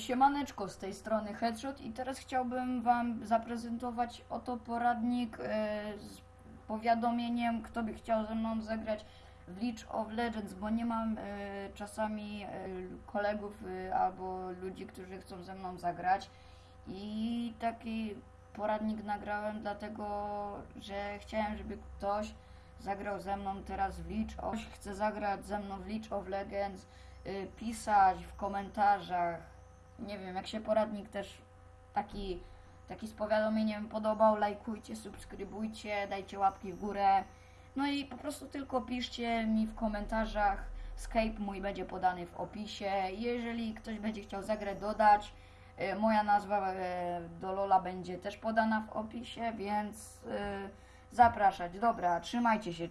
Siemaneczko, z tej strony Headshot i teraz chciałbym Wam zaprezentować oto poradnik e, z powiadomieniem, kto by chciał ze mną zagrać w League of Legends, bo nie mam e, czasami e, kolegów albo ludzi, którzy chcą ze mną zagrać i taki poradnik nagrałem dlatego, że chciałem, żeby ktoś zagrał ze mną teraz w League of chce zagrać ze mną w League of Legends, pisać w komentarzach. Nie wiem, jak się poradnik też taki, taki z powiadomieniem podobał, lajkujcie, subskrybujcie, dajcie łapki w górę. No i po prostu tylko piszcie mi w komentarzach. Skype mój będzie podany w opisie. Jeżeli ktoś będzie chciał zagrać, dodać, y, moja nazwa y, do Lola będzie też podana w opisie, więc y, zapraszać. Dobra, trzymajcie się.